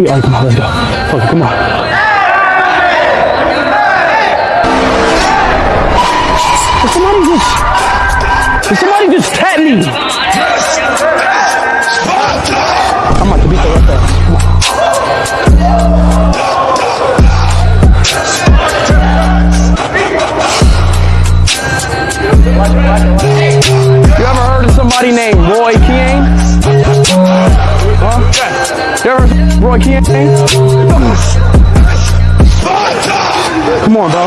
All right, come on, let's go. It, come on. Did somebody just... Did somebody just tap me? I'm about to beat the rest of You ever heard of somebody named Roy King? Huh? You ever heard of Roy King? Come on, bro.